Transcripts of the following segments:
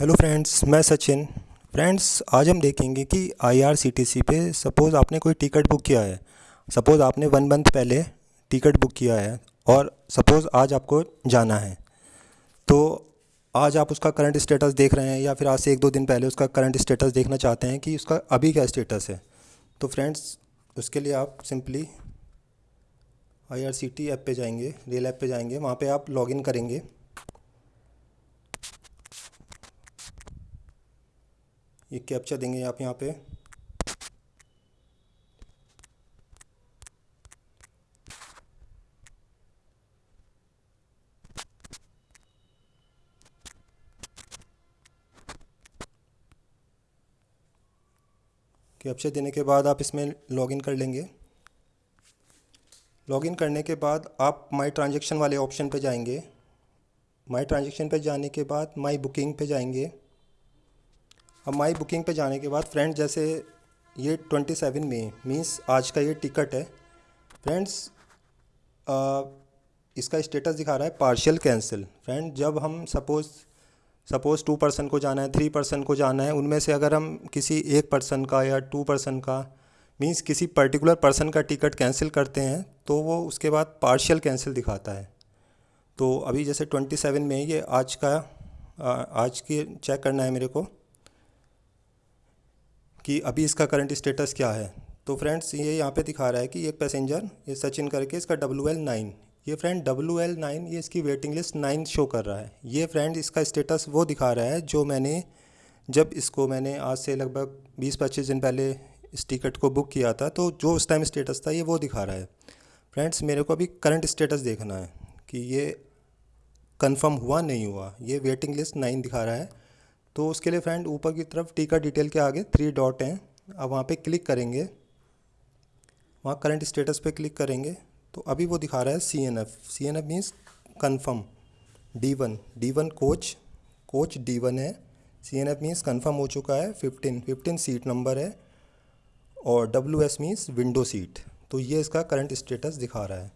Hello friends मैं Sachin. Friends आज हम देखेंगे कि आईआरसीटीसी पे सपोज़ आपने कोई टिकट बुक किया है। सपोज़ आपने वन मंथ पहले टिकट बुक किया है और सपोज़ आज आपको जाना है। तो आज आप उसका करंट स्टेटस देख रहे हैं या फिर आज से एक दो दिन पहले उसका करंट स्टेटस देखना चाहते हैं कि उसका अभी क्या स्टेटस है। तो फ्रेंड्स उसके लिए आप सिंपली आई ऐप पे जाएँगे रेल ऐप पे जाएँगे, वहाँ पे आप लॉगिन करेंगे। ये कैप्चा देंगे आप यहाँ पे। कैप्चा देने के बाद आप इसमें लॉगिन कर लेंगे। लॉगिन करने के बाद आप माई ट्रांजेक्शन वाले ऑप्शन पे जाएँगे। माई ट्रांजेक्शन पे जाने के बाद माई बुकिंग पे जाएँगे। अब माई बुकिंग पे जाने के बाद फ्रेंड जैसे ये ट्वेंटी सेवन में मीन्स आज का ये टिकट है। फ्रेंड्स इसका स्टेटस दिखा रहा है, पार्शियल कैंसिल। फ्रेंड, जब हम सपोज़ सपोज़ टू पर्सन को जाना है, थ्री पर्सन को जाना है, उनमें से अगर हम किसी एक पर्सन का या टू पर्सन का मीन्स किसी पर्टिकुलर पर्सन का टिकट कैंसिल करते हैं तो वो उसके बाद पार्शियल कैंसिल दिखाता है। तो अभी जैसे ट्वेंटी सेवन में ये आज का आज की चेक करना है मेरे को। कि अभी इसका करंट स्टेटस क्या है? तो फ्रेंड्स ये यहाँ पे दिखा रहा है कि एक पैसेंजर ये सचिन करके इसका डब्ल्यू एल नाइन ये फ्रेंड डब्ल्यू एल नाइन ये इसकी वेटिंग लिस्ट नाइन शो कर रहा है। ये फ्रेंड इसका स्टेटस वो दिखा रहा है जो मैंने, जब इसको मैंने आज से लगभग बीस पच्चीस दिन पहले इस टिकट को बुक किया था तो जो उस टाइम स्टेटस था, ये वो दिखा रहा है। फ्रेंड्स मेरे को अभी करंट स्टेटस देखना है कि ये कंफर्म हुआ नहीं हुआ। ये वेटिंग लिस्ट नाइन दिखा रहा है। तो उसके लिए फ्रेंड ऊपर की तरफ़ टीका डिटेल के आगे थ्री डॉट हैं। अब वहाँ पे क्लिक करेंगे। वहाँ करंट स्टेटस पे क्लिक करेंगे। तो अभी वो दिखा रहा है C N F C N F means confirm D one D one coach coach D one है। C N F means confirm हो चुका है। फिफ्टीन फिफ्टीन सीट नंबर है। और W S means window seat तो ये इसका करंट स्टेटस दिखा रहा है।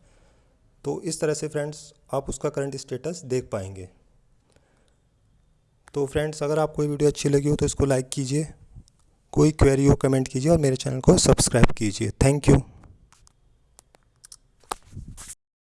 तो इस तरह से फ्रेंड्स आप उसका करंट स्टेटस देख पाएँगे। तो फ्रेंड्स अगर आपको ये वीडियो अच्छी लगी हो तो इसको लाइक कीजिए, कोई क्वेरी हो कमेंट कीजिए और मेरे चैनल को सब्सक्राइब कीजिए। Thank you